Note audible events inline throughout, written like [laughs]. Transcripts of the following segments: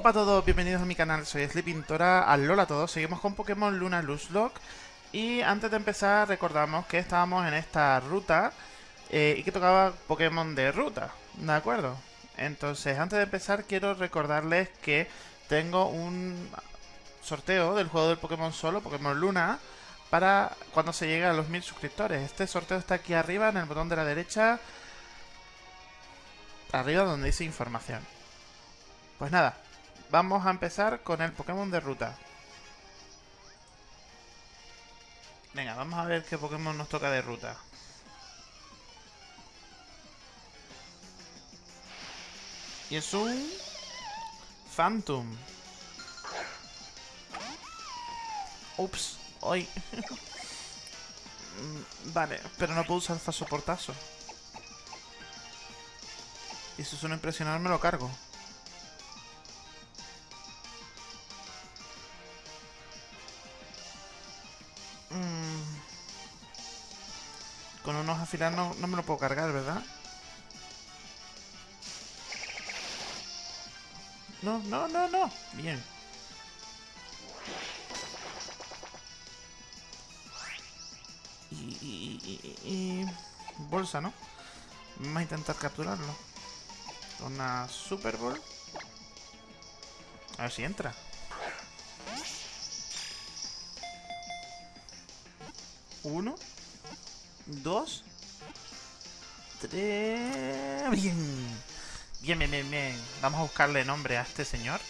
Hola a todos, bienvenidos a mi canal, soy Sleepintora, alola a todos, seguimos con Pokémon Luna Lock Y antes de empezar recordamos que estábamos en esta ruta eh, y que tocaba Pokémon de ruta, ¿de acuerdo? Entonces, antes de empezar quiero recordarles que tengo un sorteo del juego del Pokémon Solo, Pokémon Luna Para cuando se llegue a los mil suscriptores. Este sorteo está aquí arriba, en el botón de la derecha Arriba donde dice información. Pues nada, vamos a empezar con el Pokémon de ruta. Venga, vamos a ver qué Pokémon nos toca de ruta. Y es un... Phantom. Ups, hoy. [laughs] Vale, pero no puedo usar soportazo. Y si suena impresionar me lo cargo. Unos afilar no, no me lo puedo cargar, ¿verdad? No, no, no, no. Bien. Y, bolsa, ¿no? Vamos a intentar capturarlo. Una Super Bowl. A ver si entra. Uno dos, Bien. Bien, bien, bien, bien. Vamos a buscarle nombre a este señor.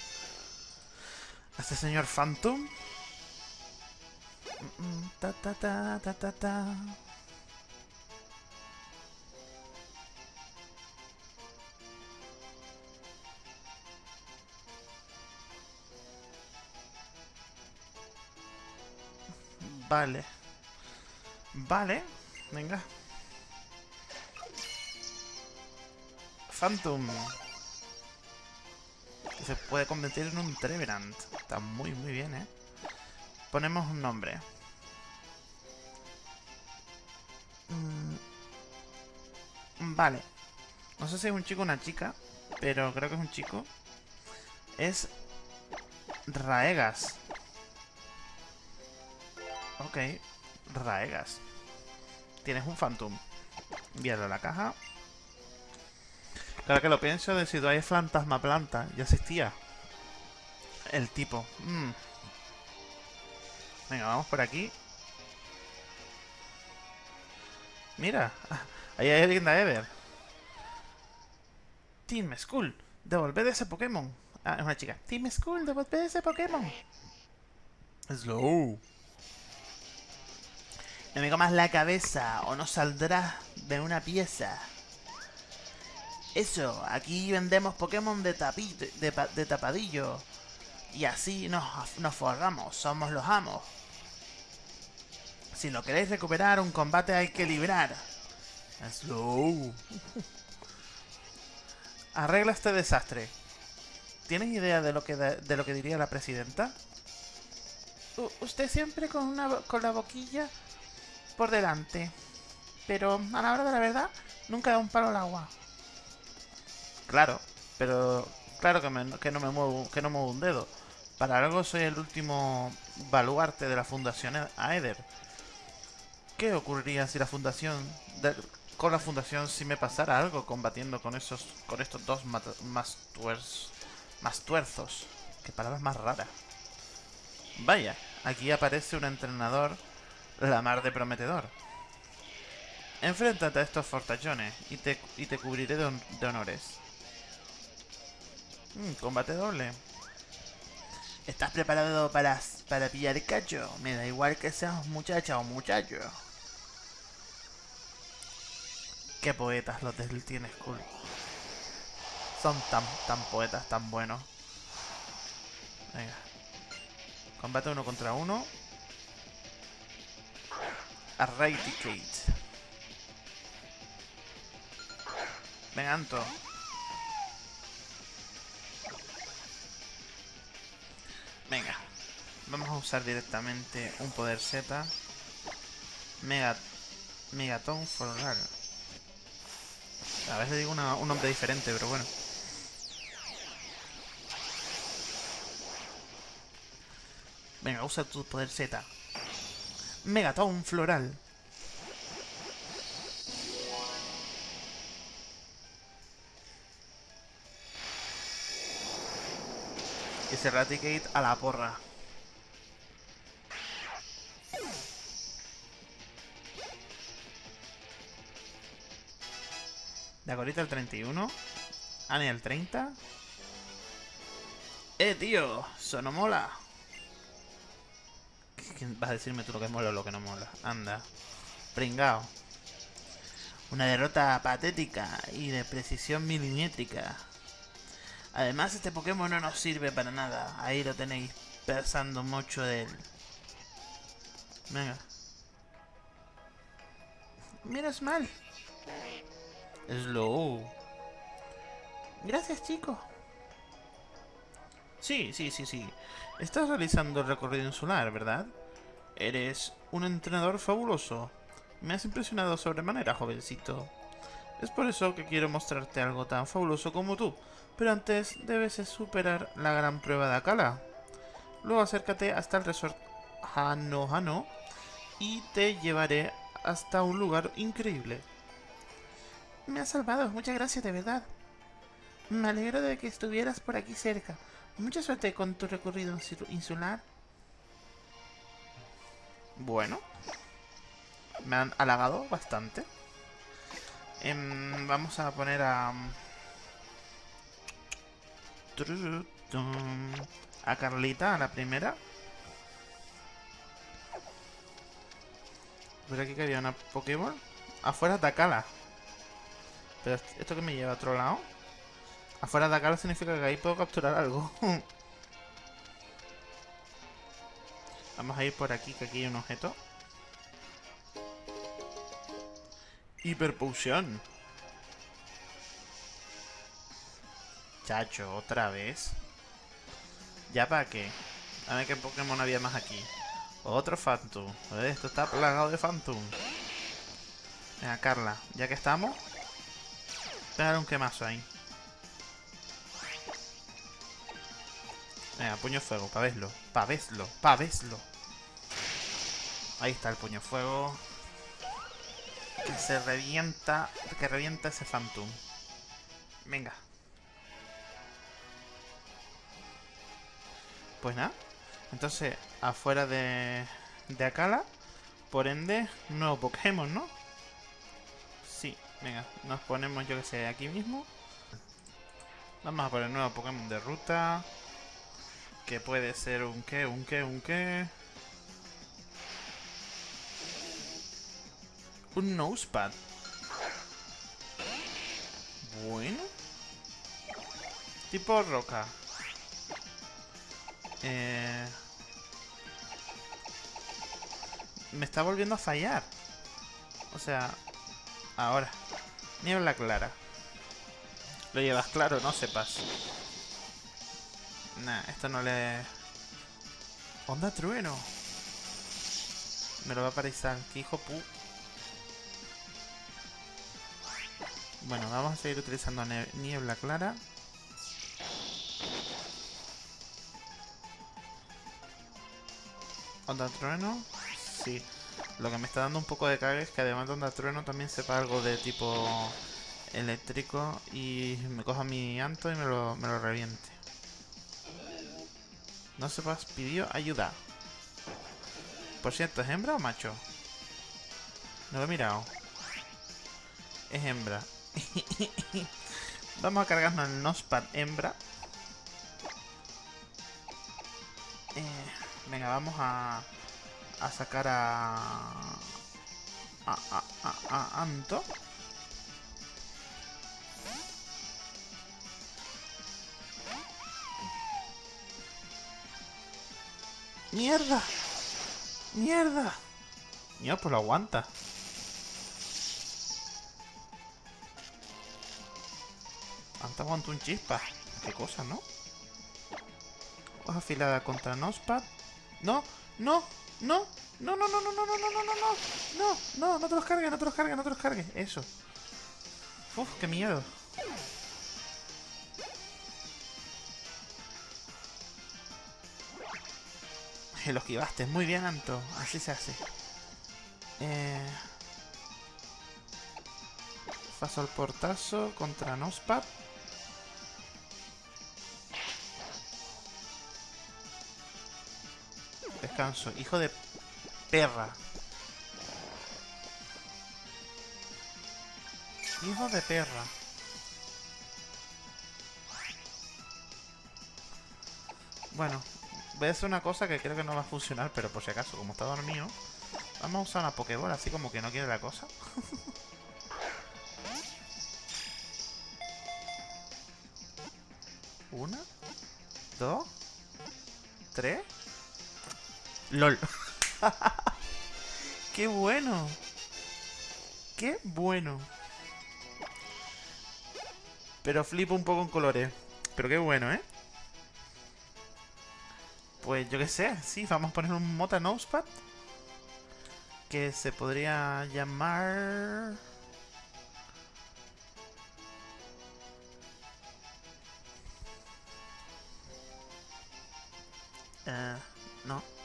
A este señor Phantom. Ta, ta, ta, ta, ta, ta. Vale. Vale. Venga. Phantom. Se puede convertir en un Trevenant. Está muy, muy bien, ¿eh? Ponemos un nombre. Mm. Vale. No sé si es un chico o una chica, pero creo que es un chico. Es Raegas. Ok, Raegas. Tienes un Phantom. Envíalo a la caja. Claro que lo pienso, de si hay fantasma planta. Ya existía. El tipo. Mm. Venga, vamos por aquí. Mira, [laughs] ahí hay alguien de Ever. Team School, devolved ese Pokémon. Ah, es una chica. Team School, devolved ese Pokémon. Slow. No me comas la cabeza o no saldrás de una pieza. Eso, aquí vendemos Pokémon de, de, tapadillo. Y así nos, nos forramos, somos los amos. Si lo queréis recuperar, un combate hay que librar. Slow. [laughs] Arregla este desastre. ¿Tienes idea de lo que, de, lo que diría la presidenta? usted siempre con, una, con la boquilla por delante. Pero a la hora de la verdad, nunca da un palo al agua. Claro, pero claro que, que no me muevo, que no muevo un dedo. Para algo soy el último baluarte de la Fundación Aether. ¿Qué ocurriría si la Fundación... con la Fundación si me pasara algo combatiendo con esos con estos dos más, más tuerzos? Qué palabras más raras. Vaya, aquí aparece un entrenador la mar de prometedor. Enfréntate a estos fortachones y te, y te cubriré de, honores. Mm, combate doble. ¿Estás preparado para, para pillar cacho? Me da igual que seas muchacha o muchacho. Qué poetas los del Teen School. Son tan, tan poetas, tan buenos. Venga. Combate uno contra uno. Eradicate. Venga, Anto. Vamos a usar directamente un poder Z. Mega... Megaton for A veces digo un nombre diferente, pero bueno. Venga, usa tu poder Z. Megaton floral. Ese Raticate a la porra. De ahorita el 31. Ani el 30. Eh, tío, eso no mola. ¿Qué vas a decirme tú lo que mola o lo que no mola? Anda. Pringao. Una derrota patética y de precisión milimétrica. Además, este Pokémon no nos sirve para nada. Ahí lo tenéis pensando mucho de él. Venga. Menos mal. Slow. Gracias, chico. Sí, sí, sí, sí. Estás realizando el recorrido insular, ¿verdad? Eres un entrenador fabuloso. Me has impresionado sobremanera, jovencito. Es por eso que quiero mostrarte algo tan fabuloso como tú. Pero antes debes superar la gran prueba de Akala. Luego acércate hasta el resort Hano Hano y te llevaré hasta un lugar increíble. Me has salvado, muchas gracias de verdad. Me alegro de que estuvieras por aquí cerca. Mucha suerte con tu recorrido insular. Bueno. Me han halagado bastante. Em, vamos a poner a... A Carlita, a la primera. Pero aquí que había una Pokémon. Afuera atacala. Esto que me lleva a otro lado. Afuera de acá significa que ahí puedo capturar algo. [laughs] Vamos a ir por aquí, que aquí hay un objeto. Hiperpoción. Chacho, otra vez. ¿Ya para qué? A ver qué Pokémon había más aquí. Otro Phantom. Esto está plagado de Phantom. Venga, Carla, ya que estamos. Pégale un quemazo ahí. Venga, puño fuego, pa' verlo, pa' verlo, pa' verlo. Ahí está el puño fuego. Que se revienta, que revienta ese Phantom. Venga. Pues nada. Entonces, afuera de, de Akala, por ende, nuevo Pokémon, ¿no? Venga, nos ponemos, yo que sé, aquí mismo. Vamos a poner nuevo Pokémon de ruta. Que puede ser un qué, un qué, un qué. Un nosepad. Bueno. Tipo roca. Eh... Me está volviendo a fallar. O sea, ahora. Niebla clara. Lo llevas claro, no sepas. Nah, esto no le... ¡Onda trueno! Me lo va a parecer. ¡Qué hijo pu... Bueno, vamos a seguir utilizando niebla clara. Onda trueno. Sí. Lo que me está dando un poco de cague es que además de onda trueno también sepa algo de tipo eléctrico y me coja mi anto y me lo, me lo reviente. No sepas, pidió ayuda. Por cierto, ¿es hembra o macho? No lo he mirado. Es hembra. [laughs] Vamos a cargarnos el Nospad hembra. Eh, venga, vamos a, a sacar a, a, a, a, a Anto. ¡Mierda! ¡Mierda! Mira, pues lo aguanta. Antes aguanta un chispa. Qué cosa, ¿no? Afilada contra Nospad. No, no, no, no, no, no, no, no, no, no, no, no, no, no, no, no te los cargues, no te los cargues, no te los cargues. Eso. Uf, qué miedo. Lo esquivaste. Muy bien, Anto. Así se hace. Eh... Paso al portazo contra Nospad. Descanso. Hijo de perra. Hijo de perra. Bueno, voy a hacer una cosa que creo que no va a funcionar, pero por si acaso, como está dormido, vamos a usar una Pokéball así como que no quiere la cosa. [laughs] Una, dos, tres. LOL. [laughs] ¡Qué bueno! ¡Qué bueno! Pero flipo un poco en colores. Pero qué bueno, ¿eh? Pues yo qué sé, sí, vamos a poner un Mota Nosepad. Que se podría llamar... Eh, no.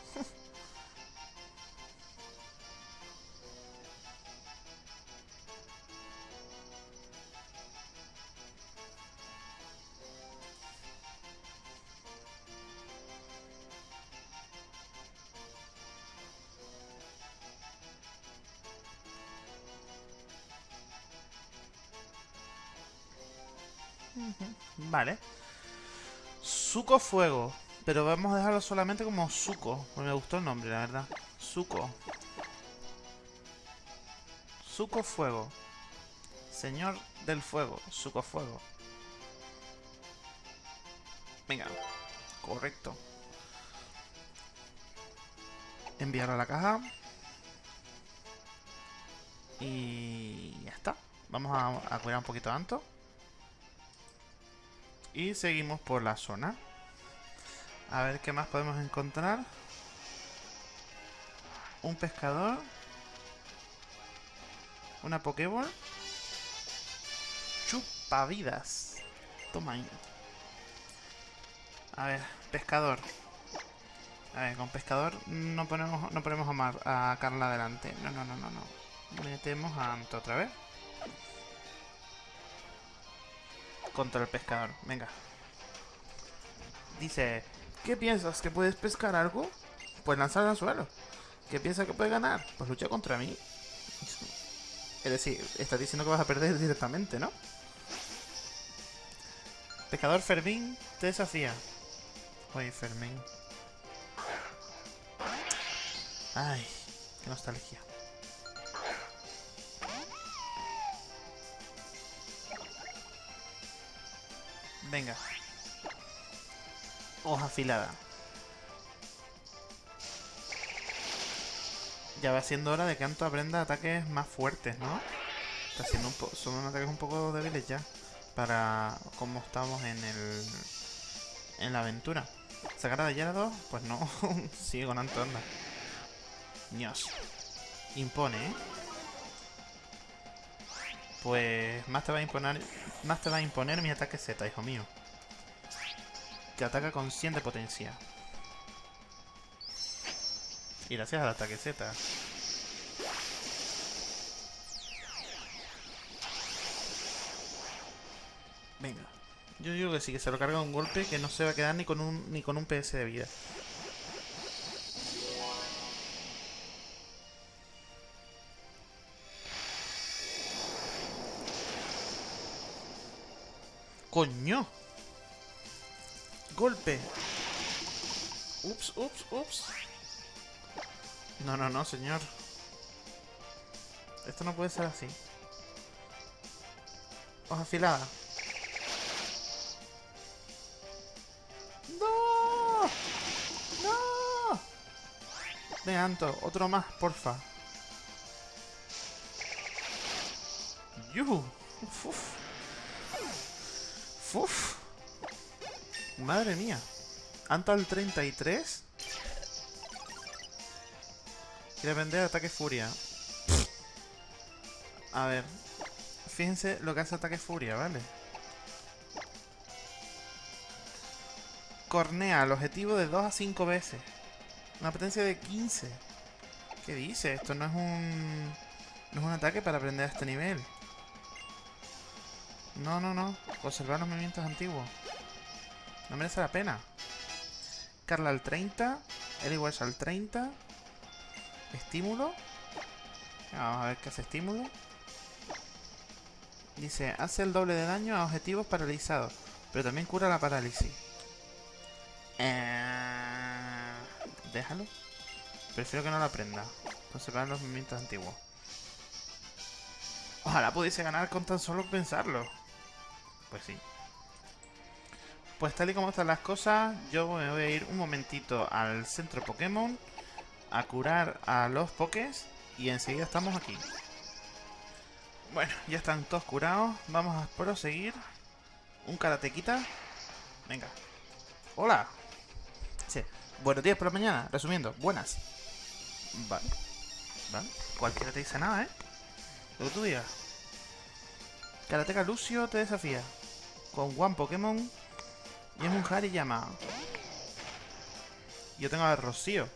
Vale. Suco Fuego. Pero vamos a dejarlo solamente como Suco. Porque me gustó el nombre, la verdad. Suco. Suco Fuego. Señor del Fuego. Suco Fuego. Venga. Correcto. Enviar a la caja. Y ya está. Vamos a, a cuidar un poquito tanto. Y seguimos por la zona. A ver qué más podemos encontrar. Un pescador. Una Pokéball. Chupavidas. Toma ahí. A ver, pescador. A ver, con pescador no ponemos, no ponemos a, Mar, a Carla adelante. No, no, no, no, no. Metemos a Anto otra vez. Contra el pescador. Venga. Dice, ¿qué piensas? ¿Que puedes pescar algo? Pues lanzar al suelo. ¿Qué piensas que puedes ganar? Pues lucha contra mí. Es decir, estás diciendo que vas a perder directamente, ¿no? Pescador Fermín te desafía. Oye, Fermín. Ay, qué nostalgia. Venga. Hoja afilada. Ya va siendo hora de que Anto aprenda ataques más fuertes, ¿no? Está haciendo un son ataques un poco débiles ya. Para como estamos en el... En la aventura. ¿Sacar a Gyarados? Pues no. [laughs] Sigue con Anto, anda. Dios. Impone, ¿eh? Pues más te va a imponer más te va a imponer mi ataque Z, hijo mío. Que ataca con 100 de potencia. Y gracias al ataque Z. Venga. Yo digo que sí, que se lo carga un golpe que no se va a quedar ni con un, ni con un PS de vida. ¡Coño! ¡Golpe! Ups, ups, ups. No, no, no, señor. Esto no puede ser así. Hoja afilada. ¡No! ¡No! Ven, Anto, otro más, porfa. ¡Yuhu! Uf, Uf. Madre mía. Anto al 33. Quiere vender ataque furia. A ver. Fíjense lo que hace ataque furia, ¿vale? Cornea el objetivo de 2 a 5 veces. Una potencia de 15. ¿Qué dice? Esto no es un... No es un ataque para aprender a este nivel. No, no, no. Conservar los movimientos antiguos. No merece la pena. Carla al 30. Él igual al 30. Estímulo. Vamos a ver qué hace estímulo. Dice, hace el doble de daño a objetivos paralizados. Pero también cura la parálisis. Eh... Déjalo. Prefiero que no lo aprenda. Conservar los movimientos antiguos. Ojalá pudiese ganar con tan solo pensarlo. Pues sí. Pues tal y como están las cosas, yo me voy a ir un momentito al centro Pokémon a curar a los Pokés y enseguida estamos aquí. Bueno, ya están todos curados. Vamos a proseguir. Un karatequita. Venga. Hola. Sí. Buenos días por la mañana. Resumiendo, buenas. Vale. Vale. Cualquiera te dice nada, ¿eh? Lo que tú digas. Karateka Lucio te desafía. Con One Pokémon. Y es un Hariyama. Yo tengo a Rocío.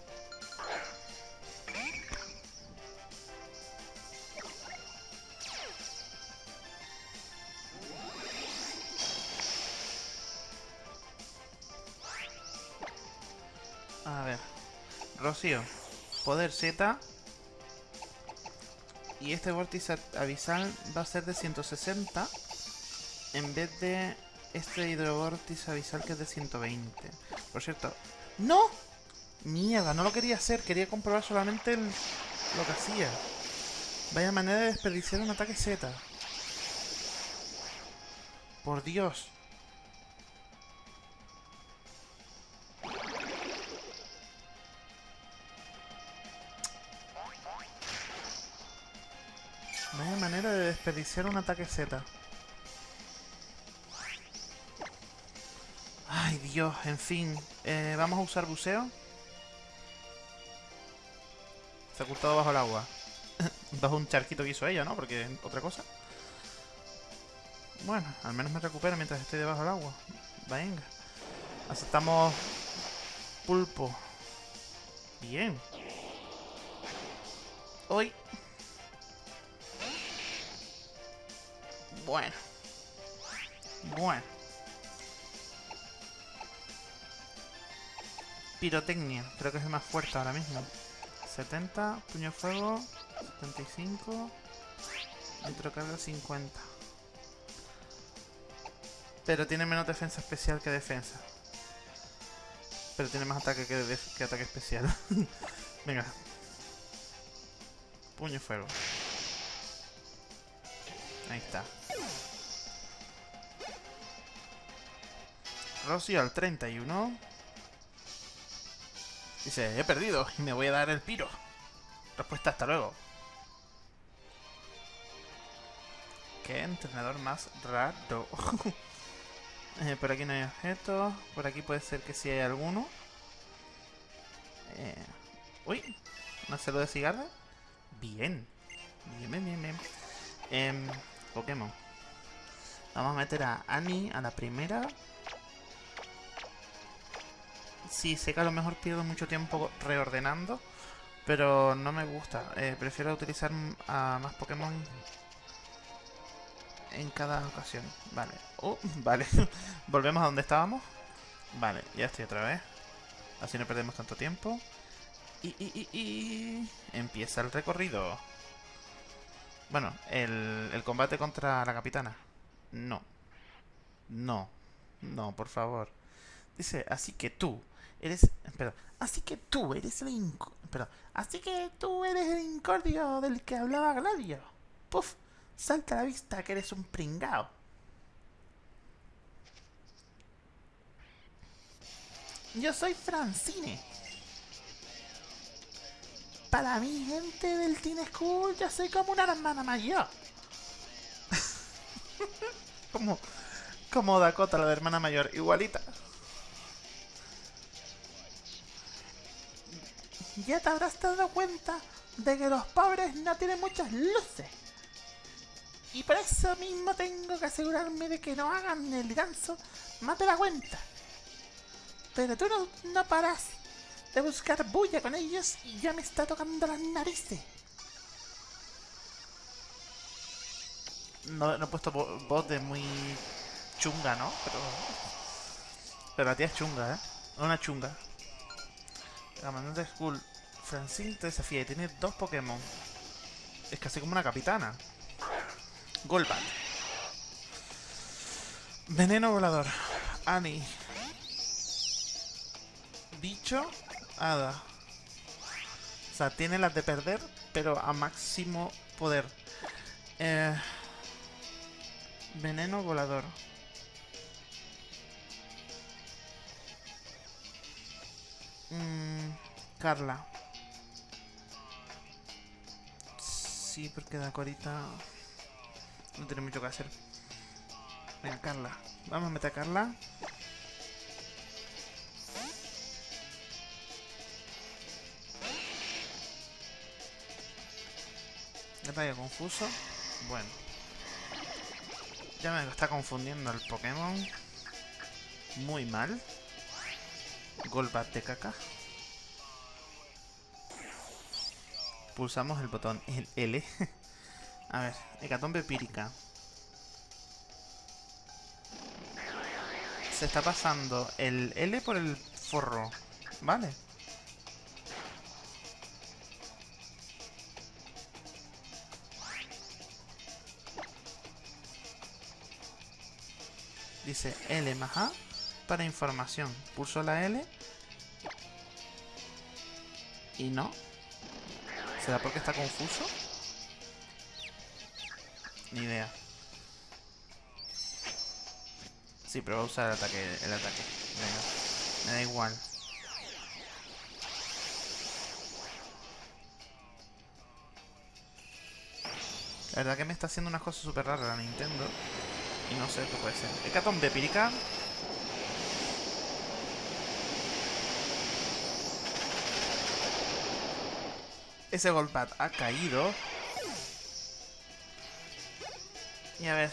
A ver. Rocío. Poder Z. Y este vórtice abisal va a ser de 160. En vez de este hidrovórtice abisal que es de 120. Por cierto. ¡No! Mierda, no lo quería hacer. Quería comprobar solamente lo que hacía. Vaya manera de desperdiciar un ataque Z. Por Dios. Vaya manera de desperdiciar un ataque Z. Ay, Dios, en fin. Eh, Vamos a usar buceo. Se ha ocultado bajo el agua. [laughs] bajo un charquito que hizo ella, ¿no? Porque otra cosa. Bueno, al menos me recupero mientras estoy debajo del agua. Venga. Aceptamos pulpo. Bien. Hoy Bueno. Bueno. Pirotecnia, creo que es más fuerte ahora mismo. 70, puño fuego, 75, nitrocarga 50. Pero tiene menos defensa especial que defensa. Pero tiene más ataque que, que ataque especial. [laughs] Venga. Puño fuego. Ahí está. Rocío al 31. Dice, he perdido y me voy a dar el piro. Respuesta, hasta luego. Qué entrenador más raro. [laughs] eh, por aquí no hay objetos. Por aquí puede ser que sí hay alguno. Eh, uy, ¿una celo de cigarra? Bien. Bien, bien, bien, bien. Eh, Pokémon. Vamos a meter a Annie a la primera. Sí, sé que a lo mejor pierdo mucho tiempo reordenando, pero no me gusta. Eh, prefiero utilizar a más Pokémon en cada ocasión. Vale. Oh, [laughs] vale. [laughs] Volvemos a donde estábamos. Vale, ya estoy otra vez. Así no perdemos tanto tiempo. Y, y, y, y... Empieza el recorrido. Bueno, el, el combate contra la capitana. No. No. No, por favor. Dice, así que tú eres... Espera. Así que tú eres el... Espera. Así que tú eres el incordio del que hablaba Gladio. Puf. Salta a la vista que eres un pringao. Yo soy Francine. Para mi gente del Teen School, yo soy como una hermana mayor. [laughs] como, como Dakota, la de hermana mayor, igualita. Ya te habrás dado cuenta de que los pobres no tienen muchas luces. Y por eso mismo tengo que asegurarme de que no hagan el ganso mate la cuenta. Pero tú no, no paras de buscar bulla con ellos y ya me está tocando las narices. No, no he puesto vo- voz de muy chunga, ¿no? Pero... Pero la tía es chunga, ¿eh? Una chunga. Comandante Skull. Francine te desafía y tiene dos Pokémon. Es casi como una capitana. Golbat. Veneno volador. Annie. Bicho. Hada. O sea, tiene las de perder, pero a máximo poder. Eh, veneno volador. Mm, Carla. Sí, porque la corita no tiene mucho que hacer. Venga, Carla. Vamos a meter a Carla. Ataque confuso. Bueno. Ya me está confundiendo el Pokémon. Muy mal. Golbat de caca. Pulsamos el botón el L. [laughs] A ver, hecatombe pírica. Se está pasando el L por el forro. Vale. Dice L más A para información. Pulso la L. Y no. ¿Será porque está confuso? Ni idea. Sí, pero voy a usar el ataque. El ataque. Venga. Me da igual. La verdad que me está haciendo unas cosas súper raras la Nintendo. Y no sé qué puede ser. Hecatombe pírica. Ese Golbat ha caído. Y a ver.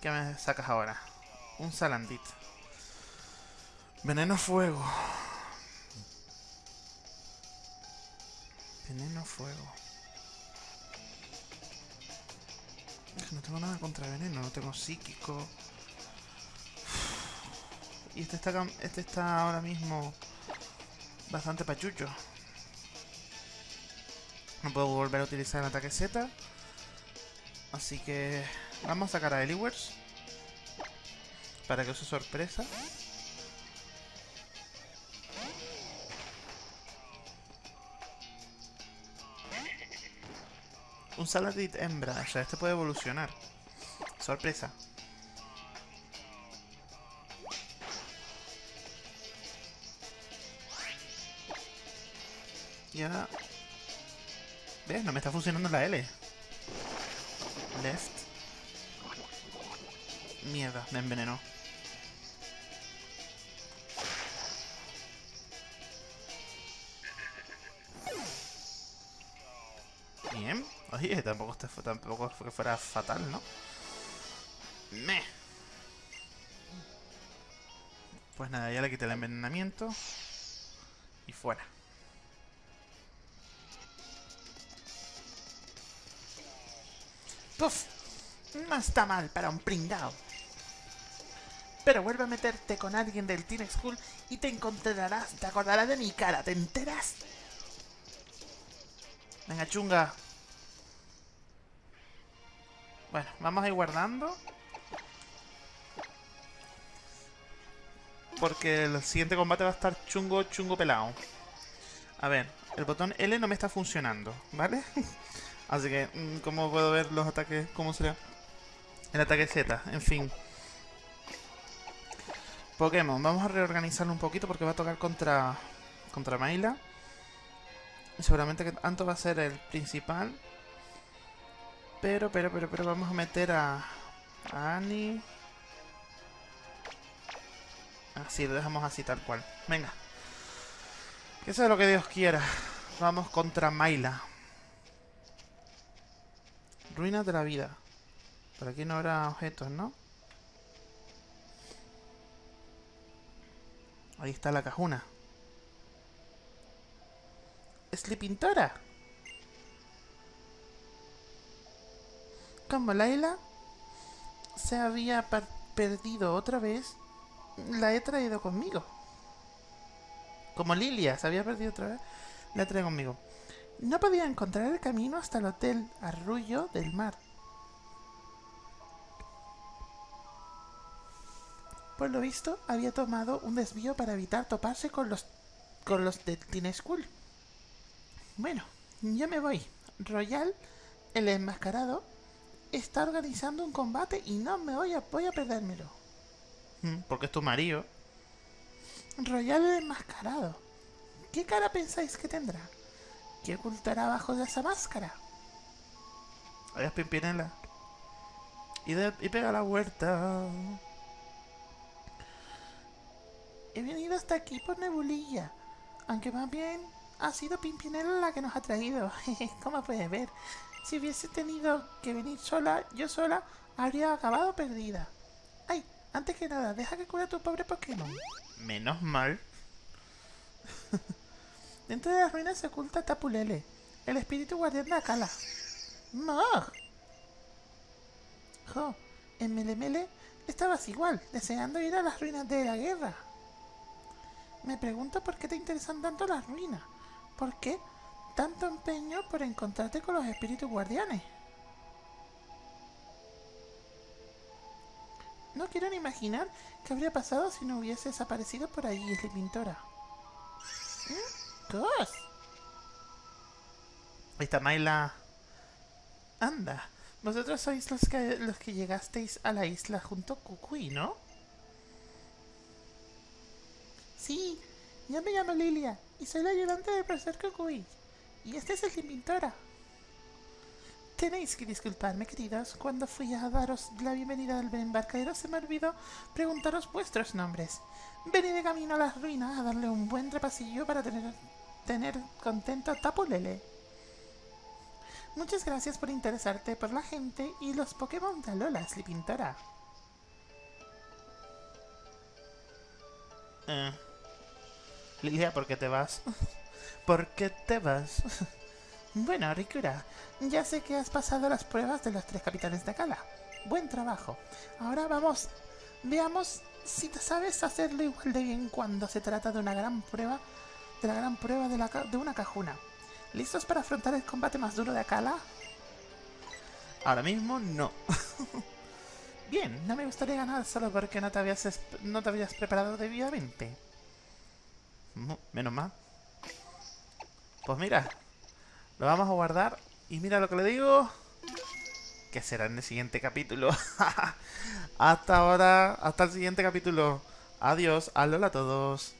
¿Qué me sacas ahora? Un Salandit. Veneno fuego. Veneno fuego. Es que no tengo nada contra veneno, no tengo psíquico. Y este está, este está ahora mismo bastante pachucho. No puedo volver a utilizar el ataque Z. Así que vamos a sacar a Eliwers. Para que use sorpresa. Un Saladit hembra. O sea, este puede evolucionar. Sorpresa. Y ahora... ¿Ves? No me está funcionando la L. Left. Mierda, me envenenó. Bien. Oye, tampoco, este tampoco fue que fuera fatal, ¿no? Me. Pues nada, ya le quité el envenenamiento. Y fuera. Puf. No está mal para un pringao. Pero vuelve a meterte con alguien del Teen School y te encontrarás, te acordarás de mi cara, ¿te enteras? Venga, chunga. Bueno, vamos a ir guardando. Porque el siguiente combate va a estar chungo, chungo pelado. A ver, el botón L no me está funcionando, ¿vale? [laughs] Así que, mm, ¿cómo puedo ver los ataques? ¿Cómo será? El ataque Z, en fin. Pokémon, vamos a reorganizarlo un poquito porque va a tocar contra contra Maila. Seguramente que Anto va a ser el principal. Pero, pero, pero, pero vamos a meter a, a Annie. Así, lo dejamos así tal cual. Venga. Que sea lo que Dios quiera. Vamos contra Maila. Ruinas de la vida. Por aquí no habrá objetos, ¿no? Ahí está la cajuna. Sleepintora. Como Laila se había perdido otra vez, la he traído conmigo. Como Lilia se había perdido otra vez, la he traído conmigo. No podía encontrar el camino hasta el hotel Arrullo del Mar. Por lo visto, había tomado un desvío para evitar toparse con los con los de Teen School. Bueno, ya me voy. Royal, el enmascarado, está organizando un combate y no me voy a, voy a perdérmelo. Mm, porque es tu marido. Royal el enmascarado. ¿Qué cara pensáis que tendrá? ¿Qué ocultará bajo de esa máscara? Ahí Pimpinela. Y, y pega la vuelta. He venido hasta aquí por Nebulilla. Aunque más bien ha sido Pimpinela la que nos ha traído. [laughs] Como puedes ver, si hubiese tenido que venir sola, yo sola, habría acabado perdida. Ay, antes que nada, deja que cure a tu pobre Pokémon. Menos mal. [laughs] Dentro de las ruinas se oculta Tapulele, el espíritu guardián de Akala. ¡Mog! Jo, en Melemele estabas igual, deseando ir a las ruinas de la guerra. Me pregunto por qué te interesan tanto las ruinas. ¿Por qué tanto empeño por encontrarte con los espíritus guardianes? No quiero ni imaginar qué habría pasado si no hubiese desaparecido por allí, la Pintora. ¿Mm? ¿Cos? Ahí está Maila. Anda, vosotros sois los que, los que llegasteis a la isla junto a Kukui, ¿no? Sí, yo me llamo Lilia y soy la ayudante del profesor Kukui. Y este es el de Pintora. Tenéis que disculparme, queridos. Cuando fui a daros la bienvenida al embarcadero se me olvidó preguntaros vuestros nombres. Vení de camino a las ruinas a darle un buen repasillo para tener, tener contento a Tapulele. Muchas gracias por interesarte por la gente y los Pokémon de Alola, Pintora. Eh. Lilia, ¿por qué te vas? [laughs] ¿Por qué te vas? [laughs] bueno, Rikura, ya sé que has pasado las pruebas de los tres capitanes de Kala. Buen trabajo. Ahora vamos, veamos si te sabes hacerlo igual de bien cuando se trata de una gran prueba, de la gran prueba de, la, de una cajuna. ¿Listos para afrontar el combate más duro de Akala? Ahora mismo no. [laughs] Bien, no me gustaría ganar solo porque no te habías, no te habías preparado debidamente. Menos mal. Pues mira, lo vamos a guardar. Y mira lo que le digo. Que será en el siguiente capítulo. [laughs] hasta ahora, hasta el siguiente capítulo. Adiós, alola a todos.